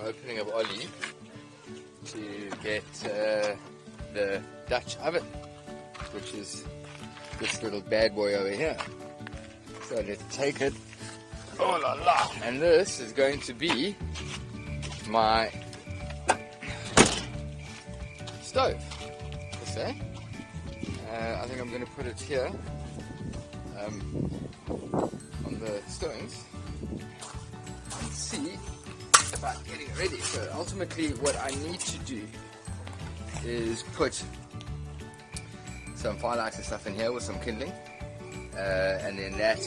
opening of Ollie to get uh, the Dutch oven, which is this little bad boy over here. So let's take it. Oh la la! And this is going to be my stove. Per se. Uh, I think I'm going to put it here um, on the stones and see about getting ready. So ultimately, what I need to do is put some firelighter stuff in here with some kindling, uh, and then that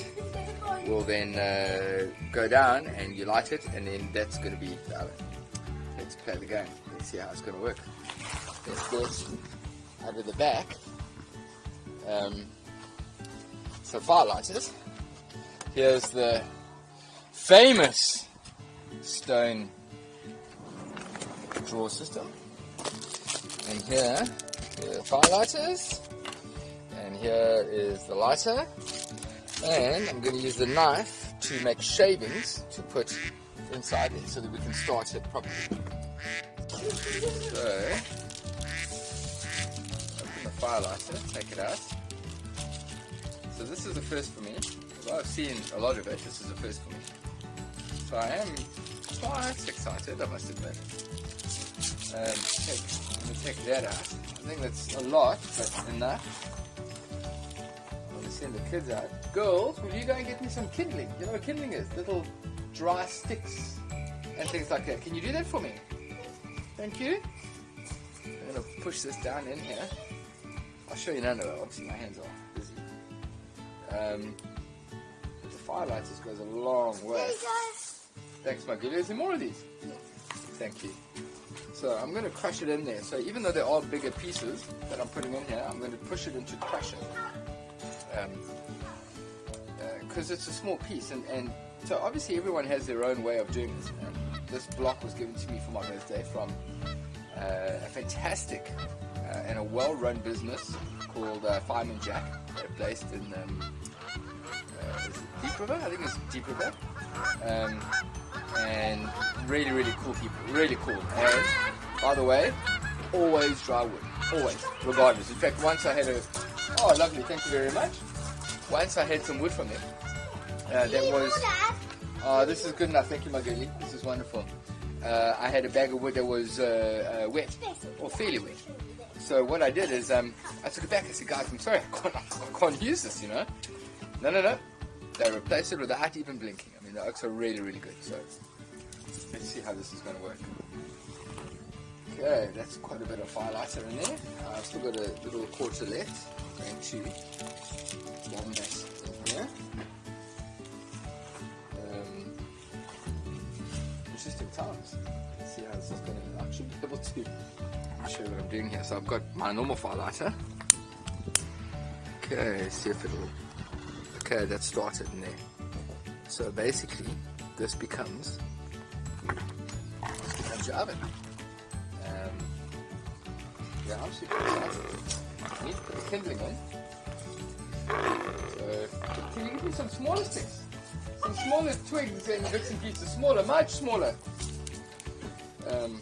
will then uh, go down and you light it, and then that's going to be the oven. Let's play the game. Let's see how it's going to work. Let's get out of the back um, some firelighters. Here's the famous stone drawer system. And here, the firelighters. And here is the lighter. And I'm going to use the knife to make shavings to put inside it so that we can start it properly. So, open the firelighter, take it out. So this is the first for me. Well, I've seen a lot of it, this is the first for me. So I am quite excited, I must admit. Um, take, I'm going to take that out. I think that's a lot, but enough. I'm going to send the kids out. Girls, will you go and get me some kindling? You know what kindling is? Little dry sticks and things like that. Can you do that for me? Thank you. I'm going to push this down in here. I'll show you of it. Obviously, my hands are busy. Um, the firelighters goes a long way. Thanks, my good. Is there more of these? Thank you. So I'm going to crush it in there. So even though they're all bigger pieces that I'm putting in here, I'm going to push it into crushing. Because um, uh, it's a small piece. And, and so obviously everyone has their own way of doing this. This block was given to me for my birthday from uh, a fantastic uh, and a well-run business called uh, Fireman Jack. They're based in um, uh, Deep River, I think it's Deep River. Um, and really, really cool people, really cool. And by the way, always dry wood, always, regardless. In fact, once I had a, oh, lovely, thank you very much. Once I had some wood from them. Uh, that was, oh, this is good enough. Thank you, my girlie. This is wonderful. Uh, I had a bag of wood that was uh, uh wet, or fairly wet. So what I did is, um, I took it back. I said, guys, I'm sorry, I can't, I can't use this, you know. No, no, no. They replaced it without even blinking. Mean, the are really, really good. So let's see how this is going to work. Okay, that's quite a bit of firelighter in there. Uh, I've still got a little quarter left. Going to bomb that in here. Um, interesting times. Let's see how this is going to. I should be able to show what I'm doing here. So I've got my normal firelighter. Okay, see if it'll Okay, that started in there. So basically, this becomes, this becomes your oven. Um, yeah, I'm super excited. Need to put the kindling in. So, can you give me some smaller sticks? Some smaller twigs and bits and pieces, smaller, much smaller. Um,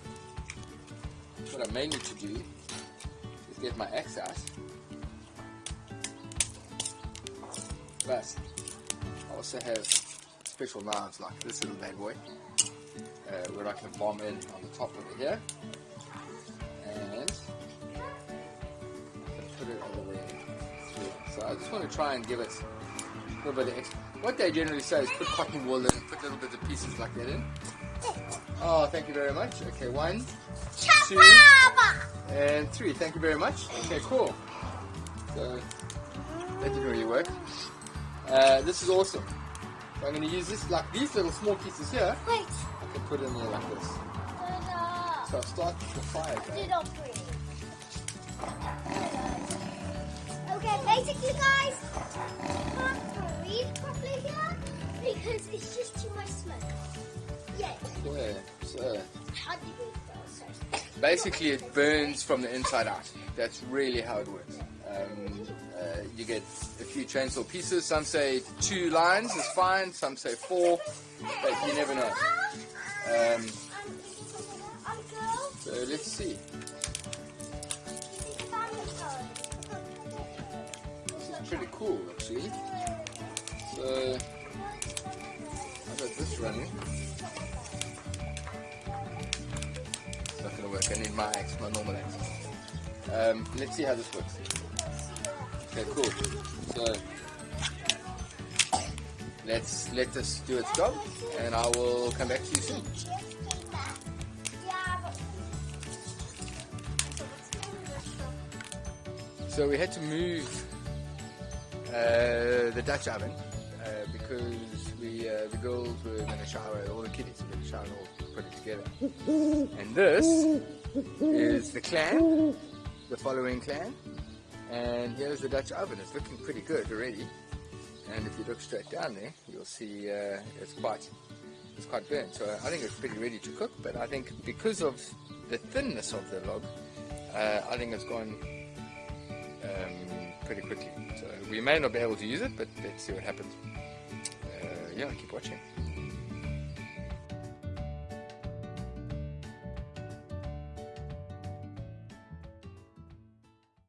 what I may need to do is get my axe out But I also have special knives like this little bad boy uh, where I can bomb in on the top over here and put it over there. So I just want to try and give it a little bit of extra. What they generally say is put cotton wool in, put little bits of pieces like that in. Oh, thank you very much. Okay, one, two, and three. Thank you very much. Okay, cool. So that didn't really work. Uh, this is awesome. So I'm going to use this, like these little small pieces here. Wait. I can put in there like this. So I'll start the fire. Okay, basically guys, I can't breathe properly here because it's just too much smoke. Yeah. Yeah, so. Basically it burns from the inside out. That's really how it works. Um, you get a few chainsaw pieces. Some say two lines is fine, some say four, but you never know. Um, So let's see. This is pretty cool actually. So I got this running. It's not gonna work. I need my axe, my normal axe. Um, let's see how this works. Okay, cool. So let's let this do its job, and I will come back to you soon. So we had to move uh, the Dutch oven uh, because we uh, the girls were going to shower, all the kiddies were going to shower and all put it together. And this is the clan, the following clan, and here's the Dutch oven. It's looking pretty good already. And if you look straight down there, you'll see uh, it's quite it's quite burnt. So I think it's pretty ready to cook. But I think because of the thinness of the log, uh, I think it's gone um, pretty quickly. So we may not be able to use it, but let's see what happens. Uh, yeah, keep watching.